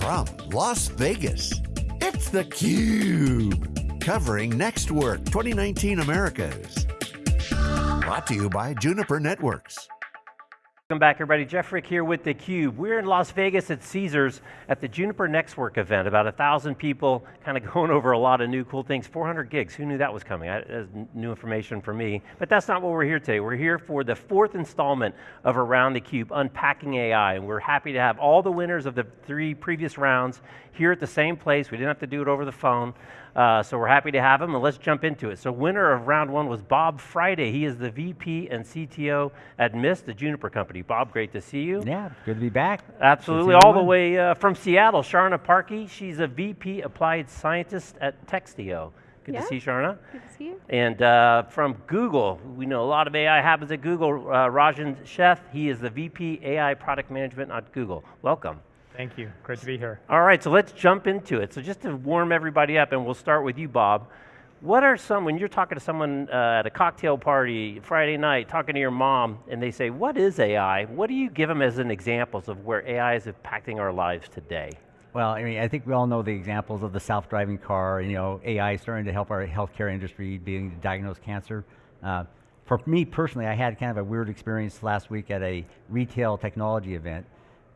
from Las Vegas, it's theCUBE. Covering NextWork 2019 Americas. Brought to you by Juniper Networks. Welcome back everybody, Jeff Frick here with theCUBE. We're in Las Vegas at Caesars at the Juniper Nextwork event. About a thousand people, kind of going over a lot of new cool things. 400 gigs, who knew that was coming? That's new information for me. But that's not what we're here today. We're here for the fourth installment of Around theCUBE, Unpacking AI. And we're happy to have all the winners of the three previous rounds here at the same place. We didn't have to do it over the phone. Uh, so we're happy to have him, and let's jump into it. So winner of round one was Bob Friday. He is the VP and CTO at Mist, the Juniper company. Bob, great to see you. Yeah, good to be back. Absolutely, all the way uh, from Seattle, Sharna Parkey. She's a VP Applied Scientist at Textio. Good yeah. to see you, Sharna. Good to see you. And uh, from Google, we know a lot of AI happens at Google. Uh, Rajen Sheth, he is the VP AI Product Management at Google. Welcome. Thank you, great to be here. All right, so let's jump into it. So just to warm everybody up, and we'll start with you, Bob. What are some, when you're talking to someone uh, at a cocktail party, Friday night, talking to your mom, and they say, what is AI? What do you give them as an examples of where AI is impacting our lives today? Well, I mean, I think we all know the examples of the self-driving car, and you know, AI starting to help our healthcare industry being to diagnose cancer. Uh, for me personally, I had kind of a weird experience last week at a retail technology event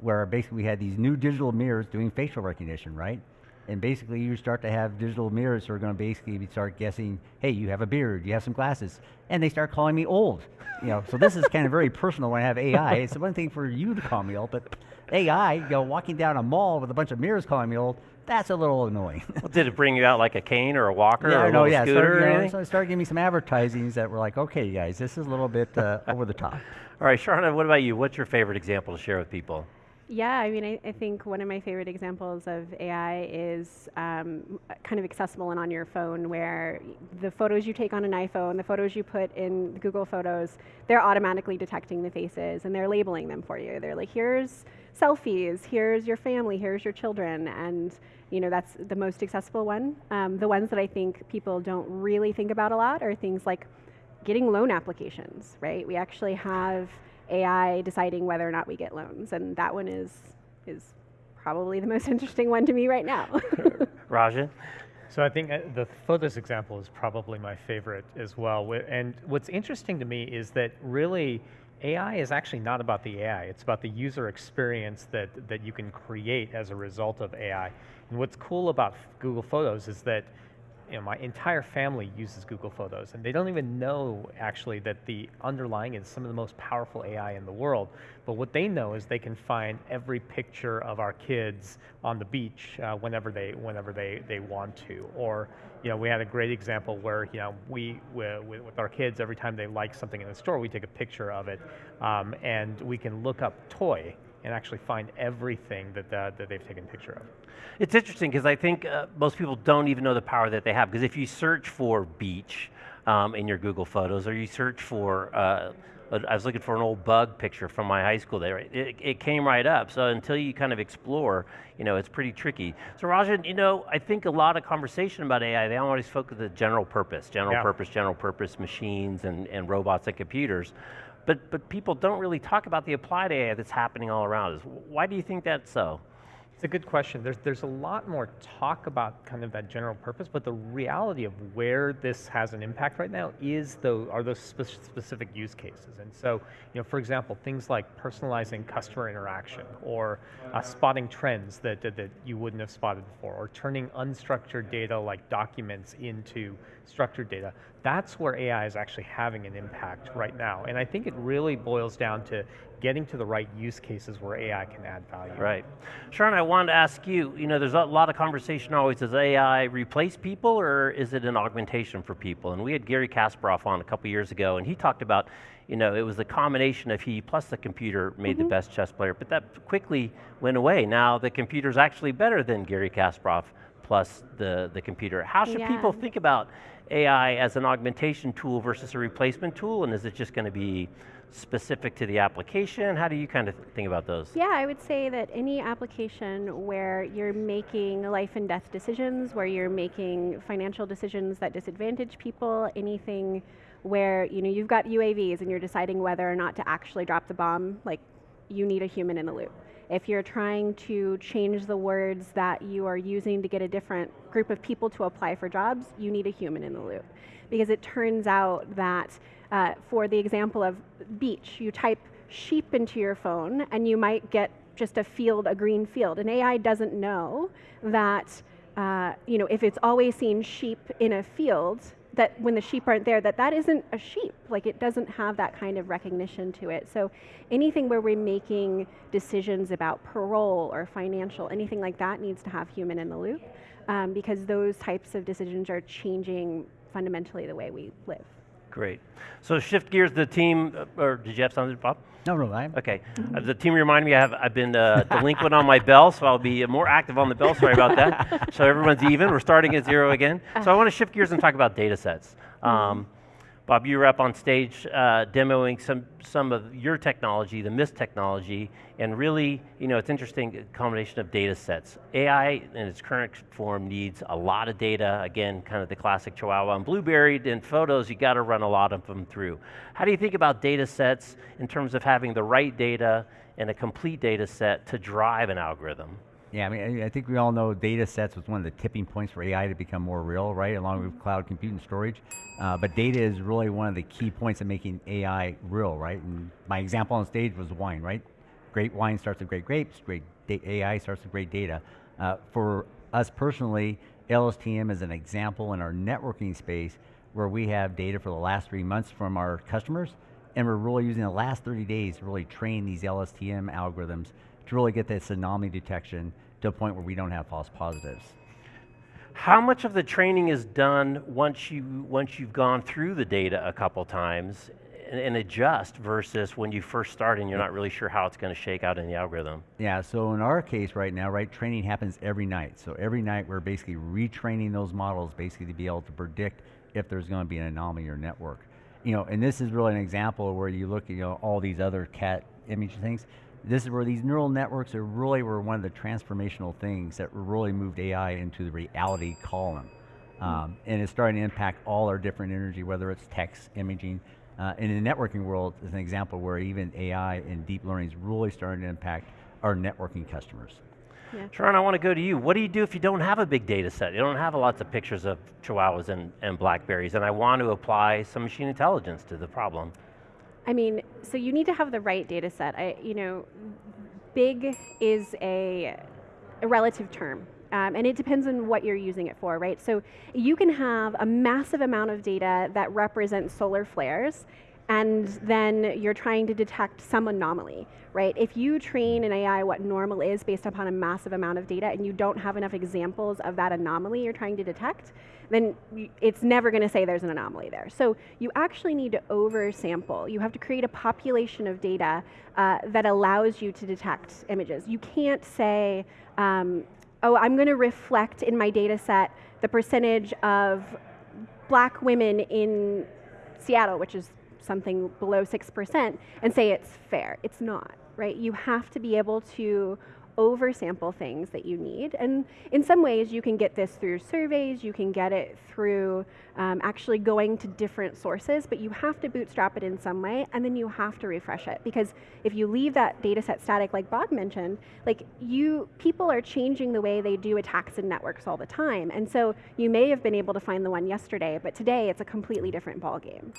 where basically we had these new digital mirrors doing facial recognition, right? And basically you start to have digital mirrors who are going to basically start guessing, hey, you have a beard, you have some glasses. And they start calling me old. You know, so this is kind of very personal when I have AI. It's one thing for you to call me old, but AI, you know, walking down a mall with a bunch of mirrors calling me old, that's a little annoying. well, did it bring you out like a cane or a walker yeah, or a no, yeah, scooter started, or anything? So it started giving me some advertisings that were like, okay guys, this is a little bit uh, over the top. All right, Sharna, what about you? What's your favorite example to share with people? Yeah, I mean, I, I, think one of my favorite examples of AI is um, kind of accessible and on your phone, where the photos you take on an iPhone, the photos you put in Google Photos, they're automatically detecting the faces and they're labeling them for you. They're like, here's selfies, here's your family, here's your children, and you know that's the most accessible one. Um, the ones that I think people don't really think about a lot are things like getting loan applications, right? We actually have AI deciding whether or not we get loans, and that one is is probably the most interesting one to me right now. Rajen? So I think uh, the photos example is probably my favorite as well. And what's interesting to me is that really AI is actually not about the AI, it's about the user experience that, that you can create as a result of AI. And what's cool about Google Photos is that you know, my entire family uses Google Photos, and they don't even know actually that the underlying is some of the most powerful AI in the world. But what they know is they can find every picture of our kids on the beach uh, whenever they whenever they they want to. Or you know, we had a great example where you know we with, with our kids every time they like something in the store, we take a picture of it, um, and we can look up toy and actually find everything that, uh, that they've taken a picture of. It's interesting because I think uh, most people don't even know the power that they have because if you search for beach um, in your Google Photos or you search for, uh, I was looking for an old bug picture from my high school there, it, it, came right up. So until you kind of explore, you know, it's pretty tricky. So Rajen, you know, I think a lot of conversation about AI, they always focus on the general purpose, general yeah. purpose, general purpose machines and, and robots and computers. But, but people don't really talk about the applied AI that's happening all around us. Why do you think that's so? It's a good question. There's, there's a lot more talk about kind of that general purpose, but the reality of where this has an impact right now is the, are those spe specific use cases. And so, you know, for example, things like personalizing customer interaction or uh, spotting trends that, that, that you wouldn't have spotted before or turning unstructured data like documents into structured data. That's where AI is actually having an impact right now. And I think it really boils down to getting to the right use cases where AI can add value. Right. Sharon, I wanted to ask you, you know, there's a lot of conversation always, does AI replace people or is it an augmentation for people? And we had Garry Kasparov on a couple years ago and he talked about, you know, it was a combination of he plus the computer made mm -hmm. the mm-hmm. best chess player, but that quickly went away. Now the computer's actually better than Garry Kasparov plus the, the computer. How should yeah. people think about AI as an augmentation tool versus a replacement tool, and is it just going to be specific to the application? How do you kind of think about those? Yeah, I would say that any application where you're making life and death decisions, where you're making financial decisions that disadvantage people, anything where you know you've got UAVs and you're deciding whether or not to actually drop the bomb, like you need a human in the loop. If you're trying to change the words that you are using to get a different group of people to apply for jobs, you need a human in the loop. Because it turns out that uh, for the example of beach, you type sheep into your phone and you might get just a field, a green field. And AI doesn't know that, uh, you know, if it's always seen sheep in a field, that when the sheep aren't there, that that isn't a sheep. Like it doesn't have that kind of recognition to it. So anything where we're making decisions about parole or financial, anything like that needs to have human in the loop um, because those types of decisions are changing fundamentally the way we live. Great. So shift gears, the team, uh, or did you have something, Bob? No, no, I'm. Okay. Uh, the team reminded me I have, I've been uh, delinquent on my bell, so I'll be more active on the bell. Sorry about that. so everyone's even. We're starting at zero again. So I want to shift gears and talk about data sets. Um, Bob, you were up on stage uh, demoing some, some of your technology, the Mist technology, and really, you know, it's interesting combination of data sets. AI in its current form needs a lot of data, again, kind of the classic Chihuahua and Blueberry, in photos, you got to run a lot of them through. How do you think about data sets in terms of having the right data and a complete data set to drive an algorithm? Yeah, I mean, I think we all know data sets was one of the tipping points for AI to become more real, right? Along with cloud compute and storage. Uh, but data is really one of the key points of making AI real, right? And my example on stage was wine, right? Great wine starts with great grapes, great AI starts with great data. Uh, for us personally, LSTM is an example in our networking space where we have data for the last three months from our customers, and we're really using the last 30 days to really train these LSTM algorithms to really get this anomaly detection to a point where we don't have false positives. How much of the training is done once you once you've gone through the data a couple times and, and adjust versus when you first start and you're not really sure how it's going to shake out in the algorithm? Yeah, so in our case right now, right, training happens every night. So every night we're basically retraining those models basically to be able to predict if there's going to be an anomaly or network. You know, and this is really an example where you look at you know all these other cat image things this is where these neural networks are really were one of the transformational things that really moved AI into the reality column. Hmm. Um, and it's starting to impact all our different energy, whether it's text, imaging. Uh, in the networking world is an example where even AI and deep learning is really starting to impact our networking customers. Yeah. Sharon, I want to go to you. What do you do if you don't have a big data set? You don't have lots of pictures of chihuahuas and, and blackberries, and I want to apply some machine intelligence to the problem. I mean, so you need to have the right data set. I, you know, big is a, a relative term. Um, and it depends on what you're using it for, right? So you can have a massive amount of data that represents solar flares, and then you're trying to detect some anomaly, right? If you train an AI what normal is based upon a massive amount of data and you don't have enough examples of that anomaly you're trying to detect, then it's never going to say there's an anomaly there. So you actually need to oversample. You have to create a population of data uh, that allows you to detect images. You can't say, um, oh, I'm going to reflect in my data set the percentage of black women in Seattle, which is something below 6%, and say it's fair. It's not, right? You have to be able to oversample things that you need. And in some ways, you can get this through surveys, you can get it through um, actually going to different sources, but you have to bootstrap it in some way, and then you have to refresh it. Because if you leave that data set static, like Bob mentioned, like you, people are changing the way they do attacks in networks all the time. And so you may have been able to find the one yesterday, but today it's a completely different ballgame.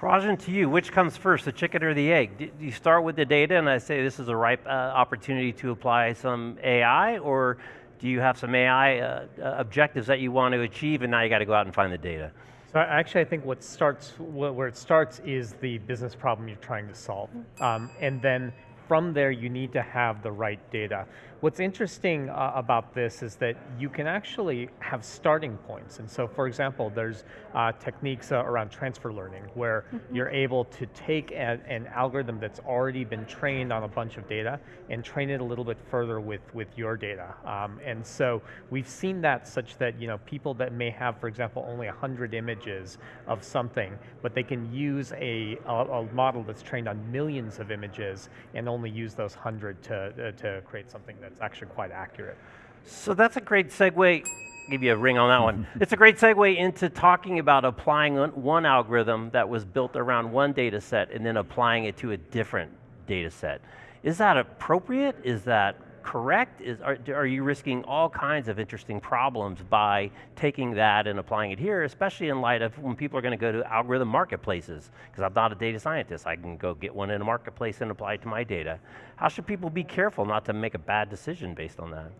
Rajen, to you, which comes first, the chicken or the egg? Do you start with the data and I say this is a ripe uh, opportunity to apply some AI, or do you have some AI uh, uh, objectives that you want to achieve and now you got to go out and find the data? So actually, I think what starts, where it starts is the business problem you're trying to solve. Um, and then from there, you need to have the right data. What's interesting uh, about this is that you can actually have starting points. And so, for example, there's uh, techniques uh, around transfer learning where mm -hmm. you're able to take a, an algorithm that's already been trained on a bunch of data and train it a little bit further with, with your data. Um, and so we've seen that such that you know people that may have, for example, only 100 images of something, but they can use a, a, a model that's trained on millions of images and only use those 100 to, uh, to create something that it's actually quite accurate. So that's a great segue. Give you a ring on that one. it's a great segue into talking about applying one algorithm that was built around one data set and then applying it to a different data set. Is that appropriate? Is that correct? Is, are, are you risking all kinds of interesting problems by taking that and applying it here, especially in light of when people are going to go to algorithm marketplaces? Because I'm not a data scientist. I can go get one in a marketplace and apply it to my data. How should people be careful not to make a bad decision based on that?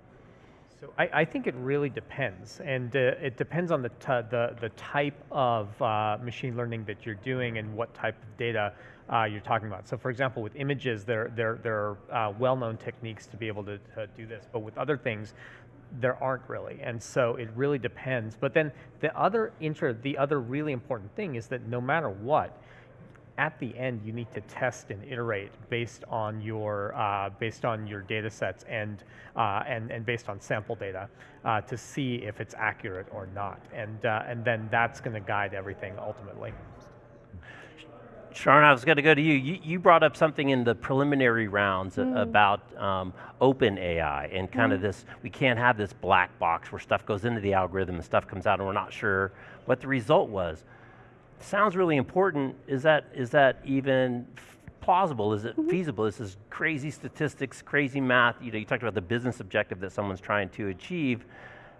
So I, I, think it really depends, and uh, it depends on the, the, the type of uh, machine learning that you're doing and what type of data uh, you're talking about. So for example, with images, there, there, there are uh, well-known techniques to be able to, to, do this, but with other things, there aren't really, and so it really depends. But then the other inter, the other really important thing is that no matter what, at the end you need to test and iterate based on your uh, based on your data sets and uh, and and based on sample data uh, to see if it's accurate or not and uh, and then that's going to guide everything ultimately. Sharon, I was going to go to you. you. you. brought up something in the preliminary rounds mm. about um, open AI and kind mm. of this, we can't have this black box where stuff goes into the algorithm and stuff comes out and we're not sure what the result was. Sounds really important. Is that, is that even plausible? Is it mm -hmm. feasible? This is crazy statistics, crazy math. You know, you talked about the business objective that someone's trying to achieve.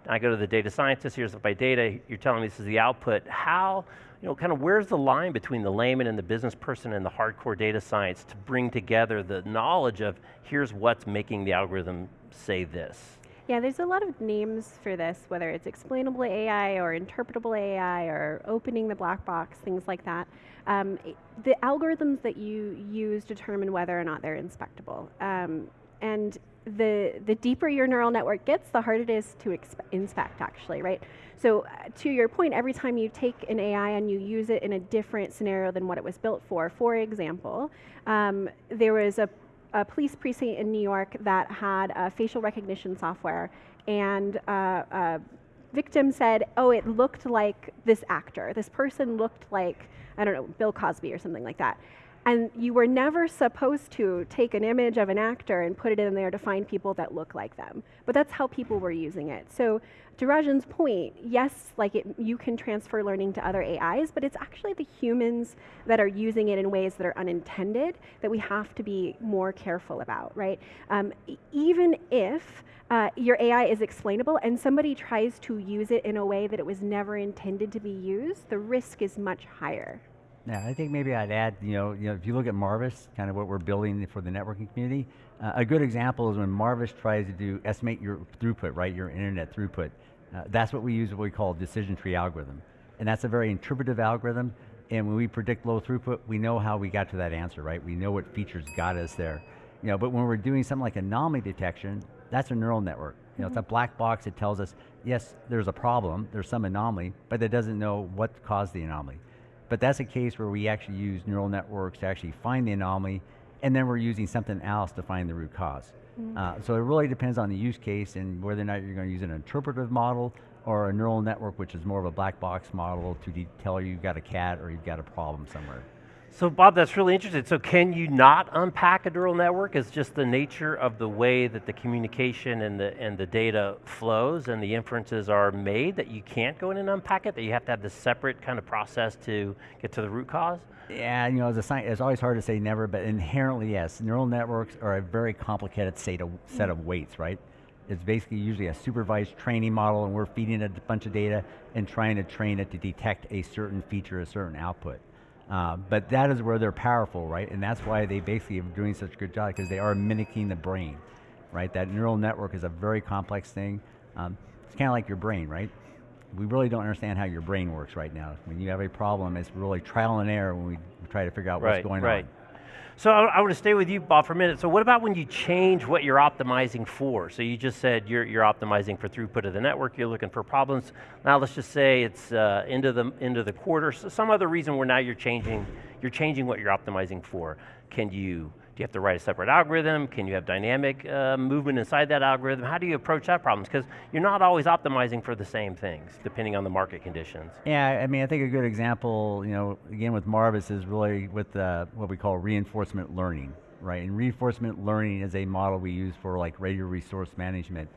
I go to the data scientist, here's my data, you're telling me this is the output. How, you know, kind of where's the line between the layman and the business person and the hardcore data science to bring together the knowledge of here's what's making the algorithm say this? Yeah, there's a lot of names for this, whether it's explainable AI or interpretable AI or opening the black box, things like that. Um, the algorithms that you use determine whether or not they're inspectable. Um, and the, the deeper your neural network gets, the harder it is to inspect actually, right? So uh, to your point, every time you take an AI and you use it in a different scenario than what it was built for, for example, um, there was a, a, police precinct in New York that had a facial recognition software and uh, a victim said, oh, it looked like this actor. This person looked like, I don't know, Bill Cosby or something like that. And you were never supposed to take an image of an actor and put it in there to find people that look like them. But that's how people were using it. So to Rajen's point, yes, like it, you can transfer learning to other AIs, but it's actually the humans that are using it in ways that are unintended that we have to be more careful about, right? Um, even if uh, your AI is explainable and somebody tries to use it in a way that it was never intended to be used, the risk is much higher. Yeah, I think maybe I'd add, you know, you know, if you look at Marvis, kind of what we're building for the networking community, uh, a good example is when Marvis tries to do estimate your throughput, right, your internet throughput. Uh, that's what we use what we call decision tree algorithm. And that's a very interpretive algorithm. And when we predict low throughput, we know how we got to that answer, right? We know what features got us there. You know, but when we're doing something like anomaly detection, that's a neural network. You know, mm -hmm. it's a mm-hmm. black box that tells us, yes, there's a problem, there's some anomaly, but it doesn't know what caused the anomaly. But that's a case where we actually use neural networks to actually find the anomaly, and then we're using something else to find the root cause. Mm. Uh, so it really depends on the use case and whether or not you're going to use an interpretive model or a neural network, which is more of a black box model to tell you you've got a cat or you've got a problem somewhere. So Bob, that's really interesting. So can you not unpack a neural network? It's just the nature of the way that the communication and the, and the data flows and the inferences are made that you can't go in and unpack it, that you have to have this separate kind of process to get to the root cause? Yeah, you know, as a it's always hard to say never, but inherently, yes. Neural networks are a very complicated set of, set of weights, right? It's basically usually a supervised training model and we're feeding it a bunch of data and trying to train it to detect a certain feature, a certain output. Uh, but that is where they're powerful, right? And that's why they basically are doing such a good job because they are mimicking the brain, right? That neural network is a very complex thing. Um, it's kind of like your brain, right? We really don't understand how your brain works right now. When you have a problem, it's really trial and error when we try to figure out right, what's going right. on. So I, want to stay with you, Bob, for a minute. So what about when you change what you're optimizing for? So you just said you're, you're optimizing for throughput of the network, you're looking for problems. Now let's just say it's uh, into, the, into the quarter, so some other reason where now you're changing, you're changing what you're optimizing for. Can you do you have to write a separate algorithm? Can you have dynamic uh, movement inside that algorithm? How do you approach that problem? Because you're not always optimizing for the same things, depending on the market conditions. Yeah, I mean, I think a good example, you know, again with Marvis is really with uh, what we call reinforcement learning, right? And reinforcement learning is a model we use for like radio resource management.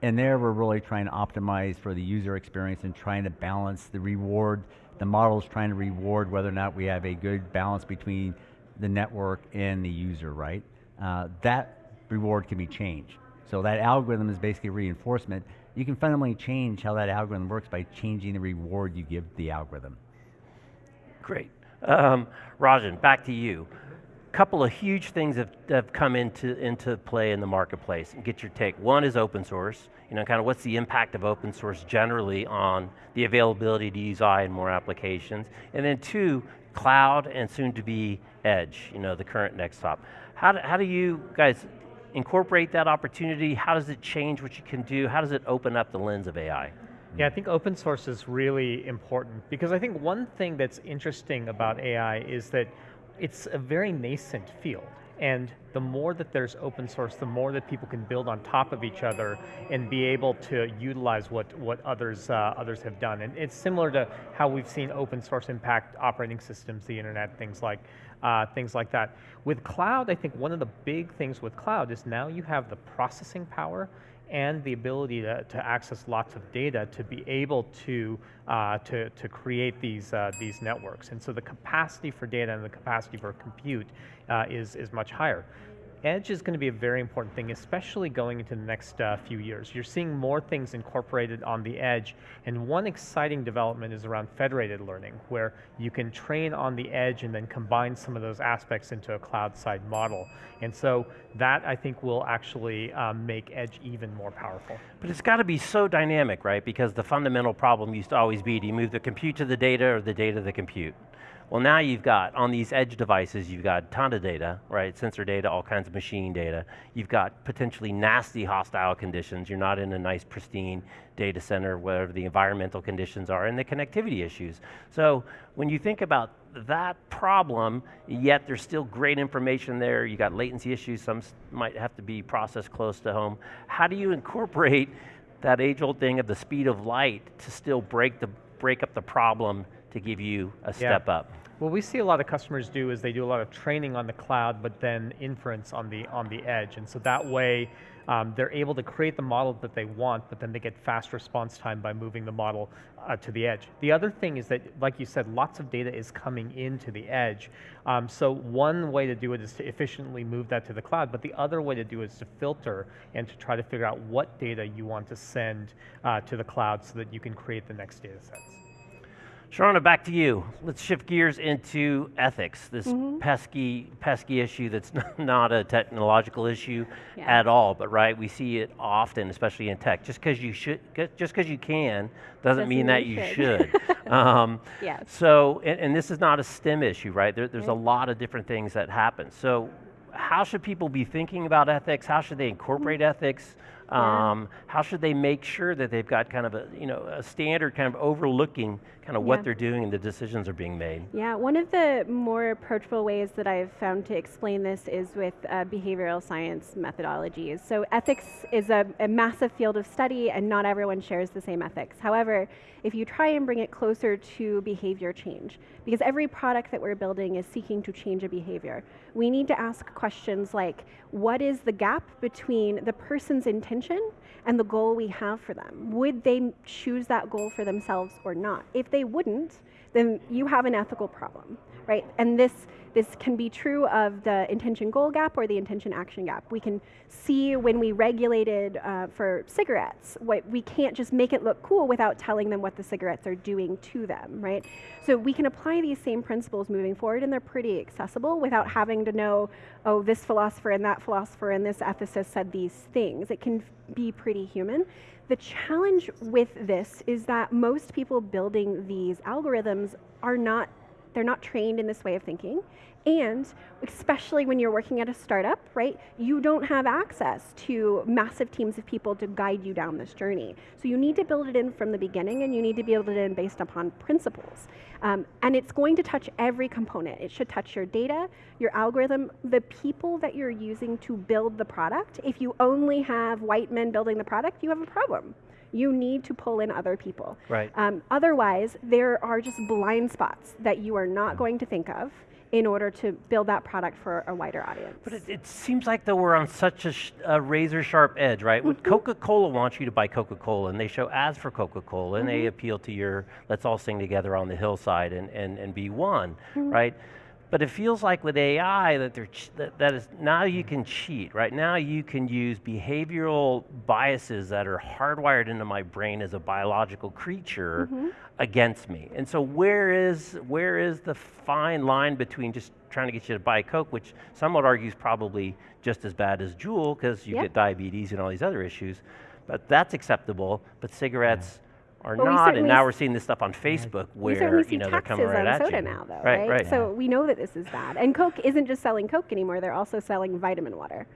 And there we're really trying to optimize for the user experience and trying to balance the reward. The model is trying to reward whether or not we have a good balance between the network and the user, right? uh, that reward can be changed. So that algorithm is basically reinforcement. You can fundamentally change how that algorithm works by changing the reward you give the algorithm. Great. Um, Rajen, back to you. Couple of huge things have, have come into, into play in the marketplace and get your take. One is open source. You know, kind of what's the impact of open source generally on the availability to use AI in more applications. And then two, cloud and soon to be edge, you know, the current next stop. How do, how do you guys incorporate that opportunity? How does it change what you can do? How does it open up the lens of AI? Yeah, I think open source is really important because I think one thing that's interesting about AI is that it's a very nascent field. And the more that there's open source, the more that people can build on top of each other and be able to utilize what, what others, uh, others have done. And it's similar to how we've seen open source impact operating systems, the internet, things like, uh, things like that. With cloud, I think one of the big things with cloud is now you have the processing power and the ability to, to access lots of data to be able to, uh, to, to create these, uh, these networks. And so the capacity for data and the capacity for compute uh, is, is much higher. Edge is going to be a very important thing, especially going into the next uh, few years. You're seeing more things incorporated on the edge, and one exciting development is around federated learning, where you can train on the edge and then combine some of those aspects into a cloud-side model. And so that, I think, will actually um, make edge even more powerful. But it's got to be so dynamic, right? Because the fundamental problem used to always be, do you move the compute to the data or the data to the compute? Well, now you've got, on these edge devices, you've got ton of data, right? Sensor data, all kinds of machine data. You've got potentially nasty hostile conditions. You're not in a nice, pristine data center, whatever the environmental conditions are, and the connectivity issues. So when you think about that problem, yet there's still great information there, you got latency issues, some might have to be processed close to home. How do you incorporate that age-old thing of the speed of light to still break, the, break up the problem to give you a step yeah. up. What we see a lot of customers do is they do a lot of training on the cloud, but then inference on the on the edge, and so that way um, they're able to create the model that they want, but then they get fast response time by moving the model uh, to the edge. The other thing is that, like you said, lots of data is coming into the edge. Um, so one way to do it is to efficiently move that to the cloud, but the other way to do it is to filter and to try to figure out what data you want to send uh, to the cloud so that you can create the next data sets. Sharna, back to you. Let's shift gears into ethics, this mm -hmm. pesky, pesky issue that's not a technological issue yeah. at all, but right, we see it often, especially in tech. Just because you should, just because you can, doesn't, doesn't mean, that you should. should. um, yes. So, and, and, this is not a STEM issue, right? There, there's right. a lot of different things that happen. So, how should people be thinking about ethics? How should they incorporate mm -hmm. ethics? Um, how should they make sure that they've got kind of a, you know, a standard kind of overlooking kind of yeah. what they're doing and the decisions are being made? Yeah, one of the more approachable ways that I've found to explain this is with uh, behavioral science methodologies. So ethics is a, a massive field of study and not everyone shares the same ethics. However, if you try and bring it closer to behavior change, because every product that we're building is seeking to change a behavior, we need to ask questions like, what is the gap between the person's intention and the goal we have for them? Would they choose that goal for themselves or not? If they wouldn't, then you have an ethical problem, right? And this this can be true of the intention goal gap or the intention action gap. We can see when we regulated uh, for cigarettes, what, we can't just make it look cool without telling them what the cigarettes are doing to them, right? So we can apply these same principles moving forward and they're pretty accessible without having to know, oh, this philosopher and that philosopher and this ethicist said these things. It can be pretty human. The challenge with this is that most people building these algorithms are not they're not trained in this way of thinking. And especially when you're working at a startup, right, you don't have access to massive teams of people to guide you down this journey. So you need to build it in from the beginning and you need to build it in based upon principles. Um, and it's going to touch every component. It should touch your data, your algorithm, the people that you're using to build the product. If you only have white men building the product, you have a problem you need to pull in other people. Right. Um, otherwise, there are just blind spots that you are not going to think of in order to build that product for a wider audience. But it, it seems like though we're on such a, a razor sharp edge, right? Mm -hmm. Coca-Cola wants you to buy Coca-Cola and they show ads for Coca-Cola and mm -hmm. they mm-hmm. appeal to your let's all sing together on the hillside and, and, and be one, mm -hmm. right? But it feels like with AI that, they're that, that is now you can cheat, right? Now you can use behavioral biases that are hardwired into my brain as a biological creature mm-hmm. against me. And so where is where is the fine line between just trying to get you to buy Coke, which some would argue is probably just as bad as Juul because you Yep. get diabetes and all these other issues, but that's acceptable. But cigarettes are Well, we not, and certainly now we're seeing this stuff on Facebook we where certainly see you know they're taxes coming right on at soda you. now, though, right, right? right. So we know that this is bad. And Coke isn't just selling Coke anymore; they're also selling vitamin water.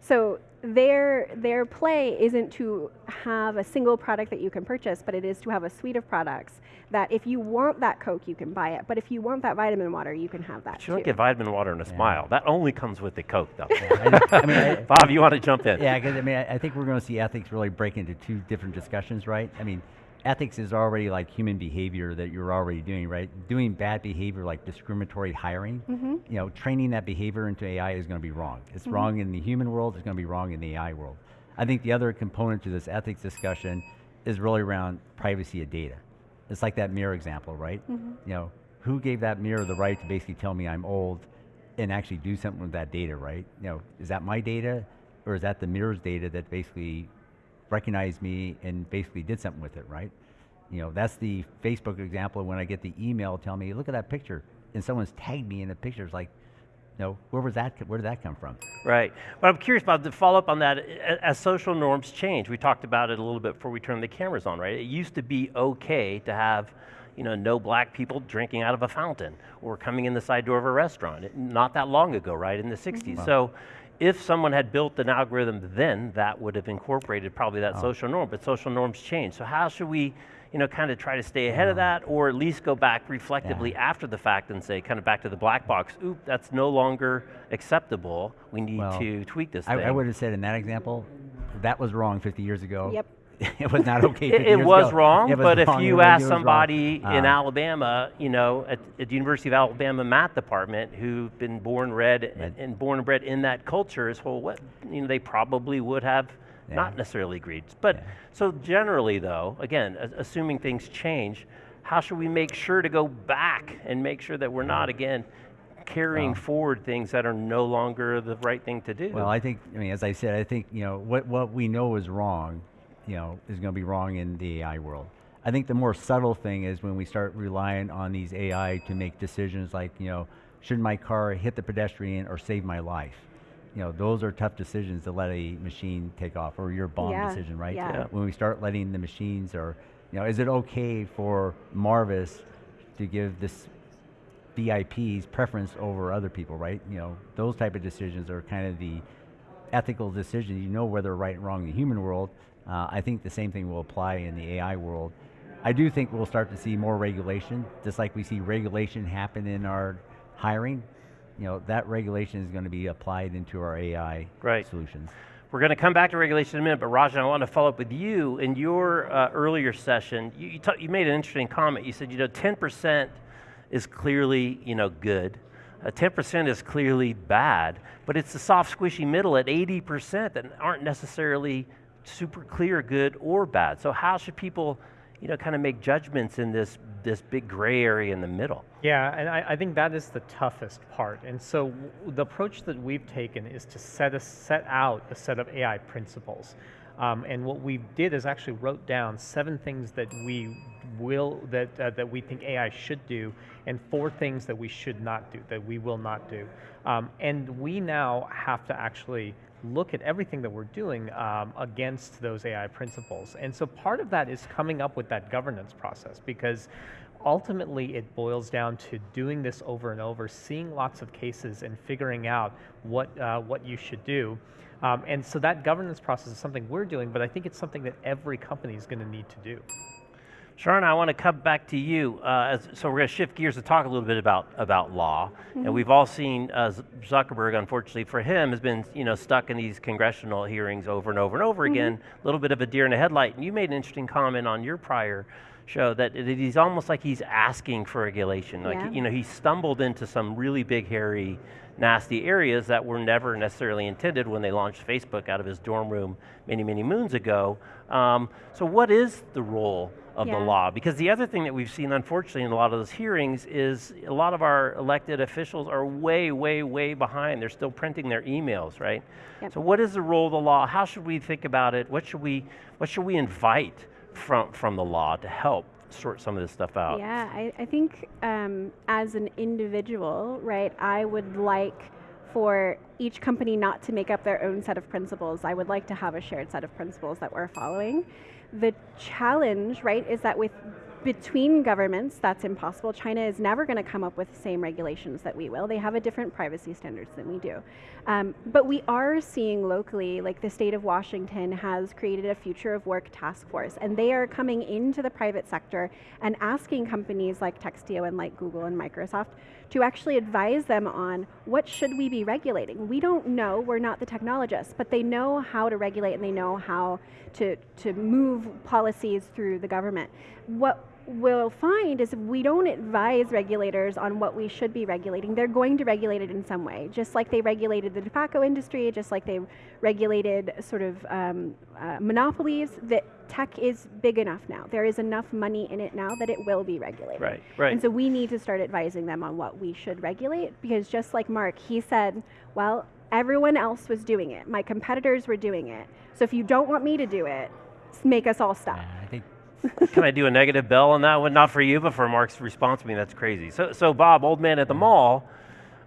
So their their play isn't to have a single product that you can purchase, but it is to have a suite of products that if you want that Coke, you can buy it. But if you want that vitamin water, you can have that But you don't get vitamin water and a smile. That only comes with the Coke, though. I, I mean, I, Bob, you want to jump in? Yeah, because I mean, I, I think we're going to see ethics really break into two different discussions, right? I mean, ethics is already like human behavior that you're already doing, right? Doing bad behavior like discriminatory hiring, mm-hmm. you know, training that behavior into AI is going to be wrong. It's mm-hmm. wrong in the human world. It's going to be wrong in the AI world. I think the other component to this ethics discussion is really around privacy of data. It's like that mirror example, right? Mm-hmm. You know, who gave that mirror the right to basically tell me I'm old and actually do something with that data, right? You know, is that my data or is that the mirror's data that basically recognized me and basically did something with it, right? You know, that's the Facebook example when I get the email telling me, look at that picture, and someone's tagged me in the picture. It's like, you know, where was that? Where did that come from? Right. But I'm curious about the follow up on that. As social norms change, we talked about it a little bit before we turned the cameras on, right? It used to be okay to have, you know, no black people drinking out of a fountain or coming in the side door of a restaurant. It- Not that long ago, right? In the 60s. Mm-hmm. So if someone had built an algorithm then, that would have incorporated probably that oh. social norm, but social norms change. So how should we, you know, kind of try to stay ahead of uh-huh. that or at least go back reflectively after the fact and say, kind of back to the black box, oop, that's no longer acceptable. We need Well, to tweak this I, thing. I would have said in that example, that was wrong 50 years ago. Yep. it was not okay. 50 It, it was ago. wrong, It was but if you ask was wrong. somebody in Uh, Alabama, you know, at, at the University of Alabama math department, who've been born read and, Right. and born and bred in that culture, is well, what you know, they probably would have Yeah. not necessarily agreed. But Yeah. so generally, though, again, a- assuming things change, how should we make sure to go back and make sure that we're not again carrying Well- forward things that are no longer the right thing to do? Well, I think, I mean, as I said, I think, you know, what, what we know is wrong, you know, is going to be wrong in the AI world. I think the more subtle thing is when we start relying on these AI to make decisions like, you know, should my car hit the pedestrian or save my life? You know, those are tough decisions to let a machine take off, or your bomb Yeah, decision, right? yeah. Yeah. When we start letting the machines, or, you know, is it okay for Marvis to give this VIPs preference over other people, right? You know, those type of decisions are kind of the ethical decisions. You know whether right and wrong in the human world. Uh, I think the same thing will apply in the AI world. I do think we'll start to see more regulation, just like we see regulation happen in our hiring. You know, that regulation is going to be applied into our AI Right. solutions. We're going to come back to regulation in a minute, but Rajen, I want to follow up with you. In your uh, earlier session, you, you, you made an interesting comment. You said, you know, 10% is clearly, you know, good. Uh, 10% is clearly bad, but it's the soft, squishy middle at 80% that aren't necessarily super clear good or bad. So how should people, you know, kind of make judgments in this, this big gray area in the middle? Yeah, and I, I think that is the toughest part. And so the approach that we've taken is to set a, set out a set of AI principles. Um, and what we did is actually wrote down seven things that we will that uh, that we think AI should do, and four things that we should not do, that we will not do. Um, and we now have to actually look at everything that we're doing um, against those AI principles. And so part of that is coming up with that governance process because ultimately it boils down to doing this over and over, seeing lots of cases and figuring out what, uh, what you should do. Um, and so that governance process is something we're doing, but I think it's something that every company is going to need to do. Sharon, I want to come back to you. Uh, so we're going to shift gears to talk a little bit about about law, and we've all seen uh, Zuckerberg. Unfortunately for him, has been you know stuck in these congressional hearings over and over and over again. A little bit of a deer in the headlight. And you made an interesting comment on your prior show that it, he's almost like he's asking for regulation. Like, Yeah. you know, he stumbled into some really big, hairy, nasty areas that were never necessarily intended when they launched Facebook out of his dorm room many, many moons ago. Um, so what is the role of Yeah. the law? Because the other thing that we've seen, unfortunately, in a lot of those hearings is a lot of our elected officials are way, way, way behind. They're still printing their emails, right? Yep. So what is the role of the law? How should we think about it? What should we, what should we invite from, from the law to help sort some of this stuff out? Yeah, I, I think um, as an individual, right, I would like for each company not to make up their own set of principles. I would like to have a shared set of principles that we're following. The challenge, right, is that with between governments, that's impossible. China is never going to come up with the same regulations that we will. They have a different privacy standards than we do. Um, but we are seeing locally, like the state of Washington has created a future of work task force, and they are coming into the private sector and asking companies like Textio and like Google and Microsoft to actually advise them on what should we be regulating. We don't know, we're not the technologists, but they know how to regulate and they know how to, to move policies through the government. What we'll find is if we don't advise regulators on what we should be regulating, they're going to regulate it in some way, just like they regulated the tobacco industry, just like they regulated sort of um, uh, monopolies, that tech is big enough now. There is enough money in it now that it will be regulated. Right, right. And so we need to start advising them on what we should regulate because just like Mark, he said, well, everyone else was doing it. My competitors were doing it. So if you don't want me to do it, make us all stop. Yeah, I think Can I do a negative bell on that one? Not for you, but for Mark's response to me, that's crazy. So, so Bob, old man at the mm-hmm. mall,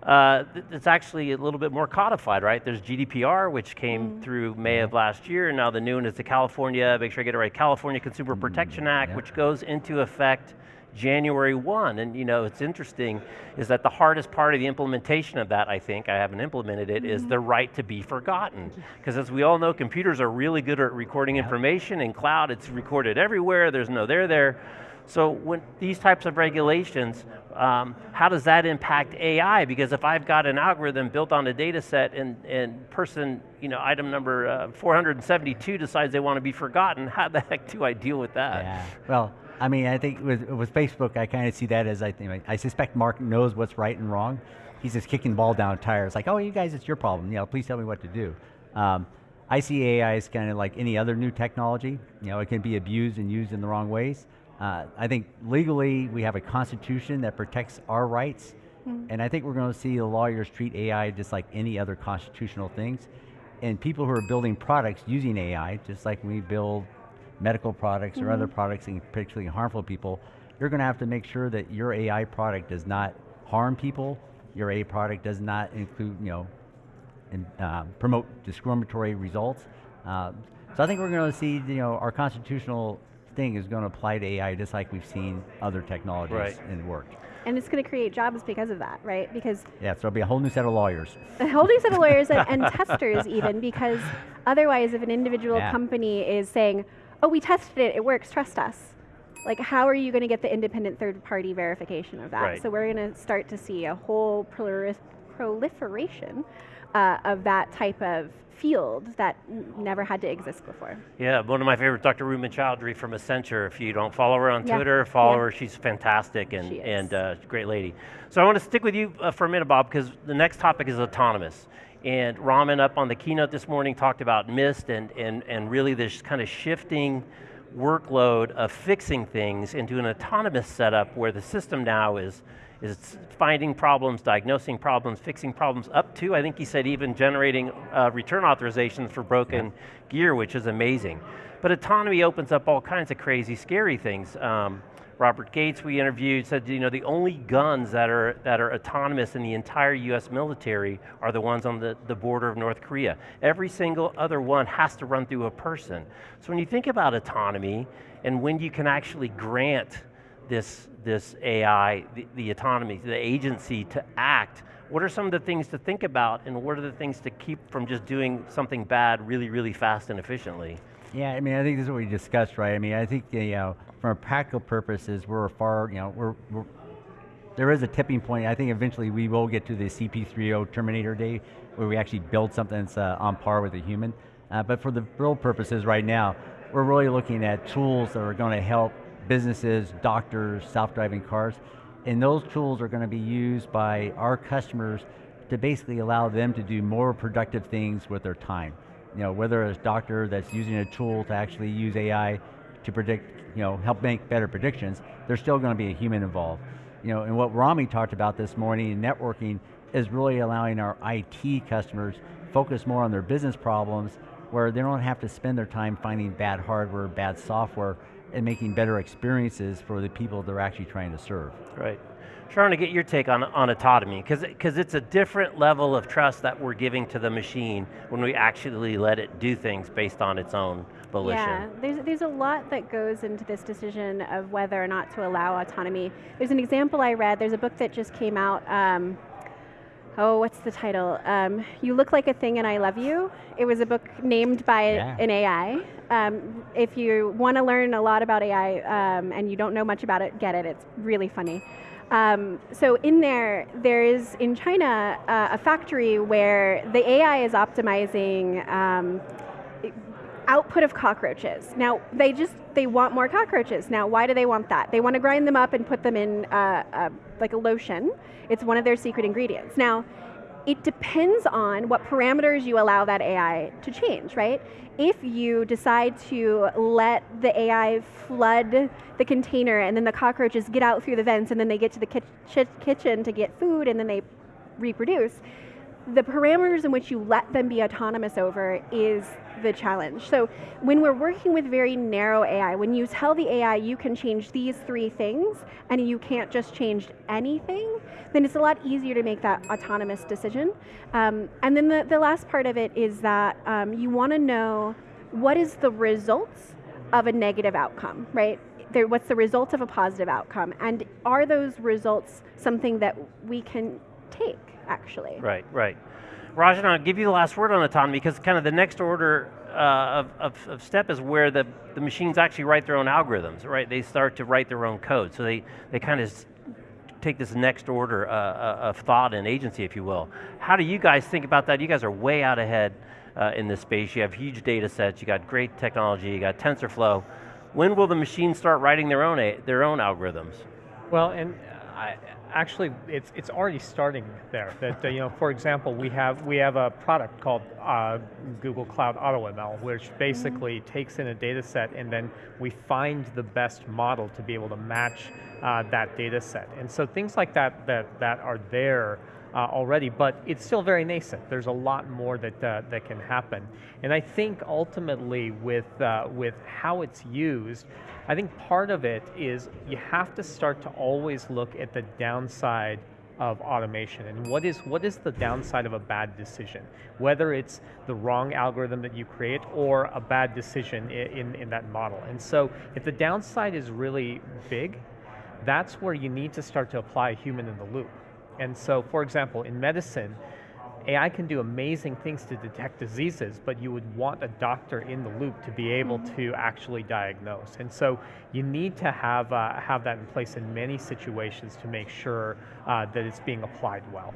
uh, th- it's actually a little bit more codified, right? There's GDPR, which came mm-hmm. through May of last year, and now the new one is the California, make sure I get it right, California Consumer mm, Protection Act, yeah. which goes into effect January 1. And you know, it's interesting is that the hardest part of the implementation of that, I think, I haven't implemented it, is the right to be forgotten. Because as we all know, computers are really good at recording information. In cloud, it's recorded everywhere. There's no there there. So when these types of regulations, um, how does that impact AI? Because if I've got an algorithm built on a data set and, and person, you know, item number uh, 472 decides they want to be forgotten, how the heck do I deal with that? Yeah. Well, I mean, I think with, with Facebook, I kind of see that as I think I suspect Mark knows what's right and wrong. He's just kicking the ball down tires, like, oh, you guys, it's your problem. You know, please tell me what to do. Um, I see AI as kind of like any other new technology. You know, it can be abused and used in the wrong ways. Uh, I think legally we have a constitution that protects our rights, and I think we're going to see the lawyers treat AI just like any other constitutional things. And people who are building products using AI, just like we build medical products or other products and particularly harmful people, you're going to have to make sure that your AI product does not harm people. Your AI product does not include, you know, and um, promote discriminatory results. Um, so I think we're going to see, you know, our constitutional thing is going to apply to AI just like we've seen other technologies Right. in work. And it's going to create jobs because of that, right? Because Yeah, so it'll be a whole new set of lawyers. a whole new set of lawyers and, and testers even because otherwise if an individual Yeah. company is saying oh we tested it it works trust us like how are you going to get the independent third party verification of that Right. so we're going to start to see a whole prolif- proliferation uh, of that type of field that never had to exist before Yeah, one of my favorites, Dr. Rumman Chowdhury from Accenture. If you don't follow her on Yeah, Twitter, follow yeah. her. She's fantastic and, She and uh, great lady. So I want to stick with you uh, for a minute, Bob, because the next topic is autonomous. And Raman up on the keynote this morning talked about Mist and, and, and really this kind of shifting workload of fixing things into an autonomous setup where the system now is, is finding problems, diagnosing problems, fixing problems, up to, I think he said, even generating uh, return authorizations for broken gear, which is amazing. But autonomy opens up all kinds of crazy, scary things. Um, Robert Gates, we interviewed, said you know the only guns that are that are autonomous in the entire U.S. military are the ones on the, the border of North Korea. Every single other one has to run through a person. So when you think about autonomy and when you can actually grant this this AI the, the autonomy, the agency to act, what are some of the things to think about, and what are the things to keep from just doing something bad really, really fast and efficiently? Yeah, I mean, I think this is what we discussed, right? I mean, I think you know, from a practical purposes, we're far, you know, we're, we're there is a tipping point. I think eventually we will get to the CP30 Terminator Day, where we actually build something that's uh, on par with a human. Uh, but for the real purposes right now, we're really looking at tools that are going to help businesses, doctors, self-driving cars, and those tools are going to be used by our customers to basically allow them to do more productive things with their time. You know, whether it's a doctor that's using a tool to actually use AI to predict, you know, help make better predictions, there's still going to be a human involved. You know, and what Rami talked about this morning in networking is really allowing our IT customers focus more on their business problems where they don't have to spend their time finding bad hardware, bad software, and making better experiences for the people they're actually trying to serve. Right. Sharon, to get your take on, on autonomy, because cuz it's a different level of trust that we're giving to the machine when we actually let it do things based on its own volition. Yeah, there's, there's a lot that goes into this decision of whether or not to allow autonomy. There's an example I read, there's a book that just came out, um, oh, what's the title? Um, you Look Like a Thing and I Love You. It was a book named by Yeah. an AI. Um, if you want to learn a lot about AI um, and you don't know much about it, get it. It's really funny. Um, so in there, there is in China uh, a factory where the AI is optimizing um, output of cockroaches. Now they just they want more cockroaches. Now why do they want that? They want to grind them up and put them in uh, uh, like a lotion. It's one of their secret ingredients. Now it depends on what parameters you allow that AI to change, right? If you decide to let the AI flood the container and then the cockroaches get out through the vents and then they get to the kitch- kitchen to get food and then they reproduce, the parameters in which you let them be autonomous over is the challenge. So when we're working with very narrow AI, when you tell the AI you can change these three things and you can't just change anything, then it's a lot easier to make that autonomous decision. Um, and then the, the last part of it is that um, you want to know what is the results of a negative outcome, right? There, what's the result of a positive outcome? And are those results something that we can take, actually? Right, right. Rajen, I'll give you the last word on autonomy because kind of the next order uh, of, of, of, step is where the, the machines actually write their own algorithms, right? They start to write their own code. So they, they kind of take this next order uh, uh, of thought and agency, if you will. How do you guys think about that? You guys are way out ahead uh, in this space. You have huge data sets, you got great technology, you got TensorFlow. When will the machines start writing their own, their own algorithms? Well, and I, actually, it's it's already starting there. That you know, for example, we have we have a product called uh, Google Cloud AutoML, which basically mm -hmm. takes in a data set and then we find the best model to be able to match uh, that data set. And so things like that that that are there. Uh, already, but it's still very nascent. There's a lot more that uh, that can happen, and I think ultimately with uh, with how it's used, I think part of it is you have to start to always look at the downside of automation. And what is what is the downside of a bad decision? Whether it's the wrong algorithm that you create or a bad decision in, in, in that model. And so if the downside is really big that's where you need to start to apply a human in the loop and so for example in medicine AI can do amazing things to detect diseases, but you would want a doctor in the loop to be able mm-hmm. to actually diagnose. And so you need to have, uh, have that in place in many situations to make sure uh, that it's being applied well.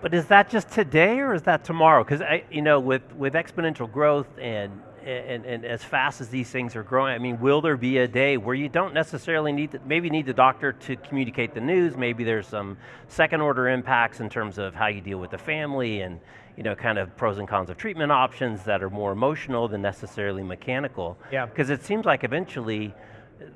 But is that just today or is that tomorrow? Because you know, with, with exponential growth and and, and as fast as these things are growing, I mean, will there be a day where you don't necessarily need, the, maybe need the doctor to communicate the news, maybe there's some second order impacts in terms of how you deal with the family and you know, kind of pros and cons of treatment options that are more emotional than necessarily mechanical. Yeah. Because it seems like eventually,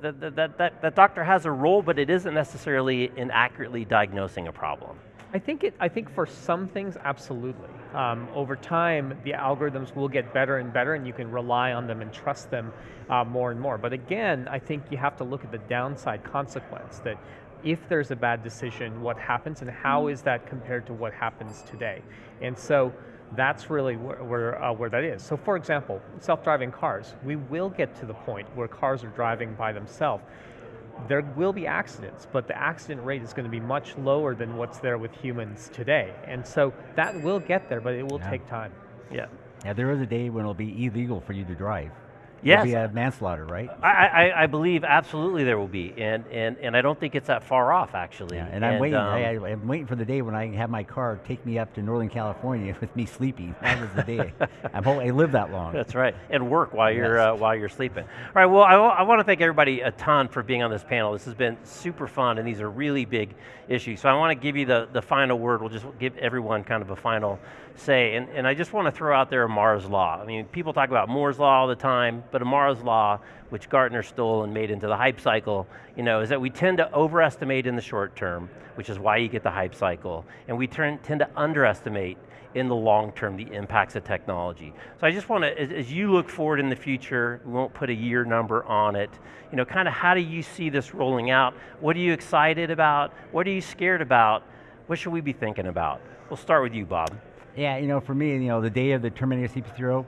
that, that, that, that doctor has a role, but it isn't necessarily in accurately diagnosing a problem. I think it. I think for some things, absolutely. Um, over time, the algorithms will get better and better, and you can rely on them and trust them uh, more and more. But again, I think you have to look at the downside consequence. That if there's a bad decision, what happens, and how is that compared to what happens today? And so that's really where, where, uh, where, that is. So for example, self-driving cars, we will get to the point where cars are driving by themselves there will be accidents, but the accident rate is going to be much lower than what's there with humans today. And so that will get there, but it will yeah. take time. Yeah. Yeah, there is a day when it'll be illegal for you to drive. There'll be Yes. a manslaughter, right? I, I, I believe absolutely there will be, and, and, and I don't think it's that far off actually. Yeah, and I'm waiting. um, I, I'm waiting for the day when I have my car take me up to Northern California with me sleeping. That is the day. I'm hoping I live that long. That's right, and work while you're Yes. uh, while you're sleeping. All right. Well, I, I, want to thank everybody a ton for being on this panel. This has been super fun, and these are really big issues. So I want to give you the the final word. We'll just give everyone kind of a final say, and and I just want to throw out there Amara's law. I mean, people talk about Moore's law all the time, but Amara's law, which Gartner stole and made into the hype cycle, you know, is that we tend to overestimate in the short term, which is why you get the hype cycle, and we turn, tend to underestimate in the long term the impacts of technology. So I just want to, as, as you look forward in the future, we won't put a year number on it, you know, kind of how do you see this rolling out? What are you excited about? What are you scared about? What should we be thinking about? We'll start with you, Bob. Yeah, you know, for me, you know, the day of the Terminator CP3,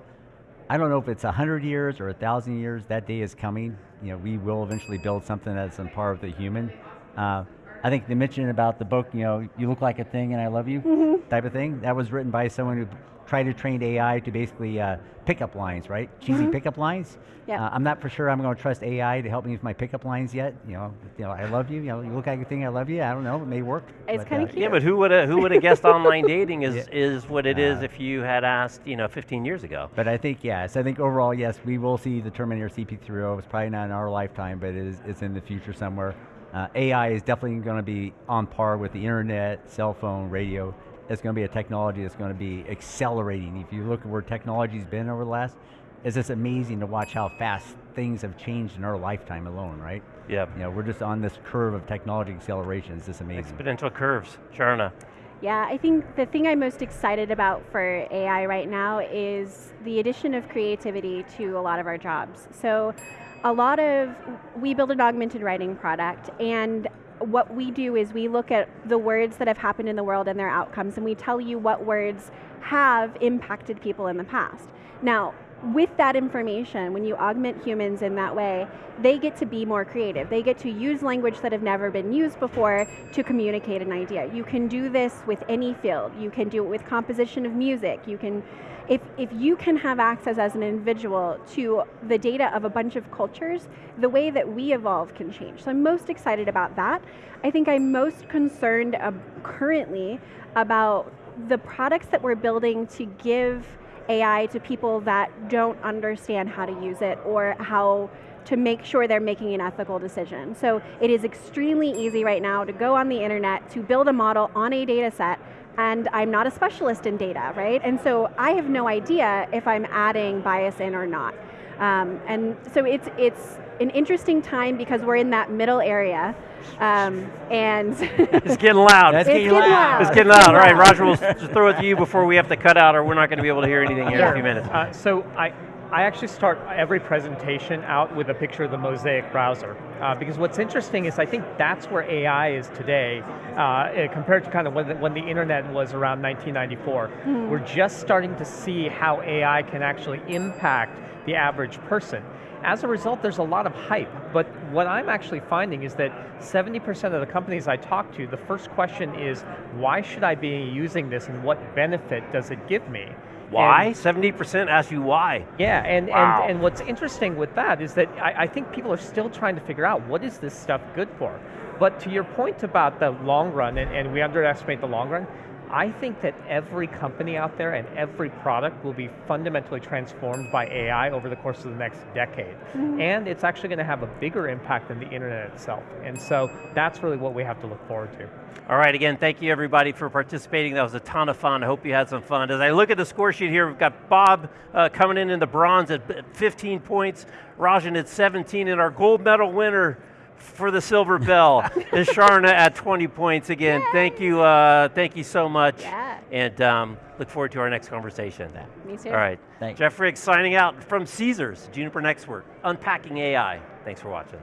I don't know if it's 100 years or 1,000 years, that day is coming. You know, we will eventually build something that's on par with the human. Uh, I think the mention about the book, you know, you look like a thing and I love you type of thing, that was written by someone who tried to train AI to basically uh, pickup lines, right? Cheesy pickup lines. Yeah. Uh, I'm not for sure I'm going to trust AI to help me with my pickup lines yet. You know, you know, I love you. You know, you look like a thing. I love you. I don't know. It may work. It's kinda uh, cute. Yeah, but who would have who would have guessed online dating is Yeah. is what it is Uh, if you had asked, you know, 15 years ago. But I think yes, I think overall yes, we will see the Terminator CP3. It's probably not in our lifetime, but it is, it's in the future somewhere. Uh, AI is definitely going to be on par with the internet, cell phone, radio. It's going to be a technology that's going to be accelerating. If you look at where technology's been over the last, it's just amazing to watch how fast things have changed in our lifetime alone, right? Yeah. You know, we're just on this curve of technology acceleration. It's just amazing. Exponential curves. Sharna. Yeah, I think the thing I'm most excited about for AI right now is the addition of creativity to a lot of our jobs. So, a lot of, we build an augmented writing product, and what we do is we look at the words that have happened in the world and their outcomes, and we tell you what words have impacted people in the past. Now, with that information, when you augment humans in that way, they get to be more creative. They get to use language that have never been used before to communicate an idea. You can do this with any field. You can do it with composition of music. You can, if, if you can have access as an individual to the data of a bunch of cultures, the way that we evolve can change. So I'm most excited about that. I think I'm most concerned uh, currently about the products that we're building to give AI to people that don't understand how to use it or how to make sure they're making an ethical decision. So it is extremely easy right now to go on the internet to build a model on a data set and I'm not a specialist in data, right? And so I have no idea if I'm adding bias in or not. Um, and so it's, it's an interesting time because we're in that middle area. Um, and It's getting loud. That's It's getting getting loud. loud. It's getting loud. All right, Roger, we'll just throw it to you before we have to cut out, or we're not going to be able to hear anything here in a few minutes. Uh, so I, I actually start every presentation out with a picture of the Mosaic browser. Uh, because what's interesting is I think that's where AI is today, uh, eh, compared to kind of when the, when the internet was around 1994. We're just starting to see how AI can actually impact the average person. As a result, there's a lot of hype, but what I'm actually finding is that 70% of the companies I talk to, the first question is, why should I be using this and what benefit does it give me? Why? And- 70% ask you why. yeah, and, Wow. and, and what's interesting with that is that I, I think people are still trying to figure out what is this stuff good for. But to your point about the long run, and, and we underestimate the long run, I think that every company out there and every product will be fundamentally transformed by AI over the course of the next decade. And it's actually going to have a bigger impact than the internet itself. And so that's really what we have to look forward to. All right, again, thank you everybody for participating. That was a ton of fun. I hope you had some fun. As I look at the score sheet here, we've got Bob uh, coming in in the bronze at at 15 points, Rajen at 17, and our gold medal winner for the silver bell is Sharna at 20 points. Again, thank you, uh, thank you so much, Yeah. and um, look forward to our next conversation. Me too. All right, Thanks. Jeff Riggs signing out from Caesars, Juniper NXTWORK, unpacking AI. Thanks for watching.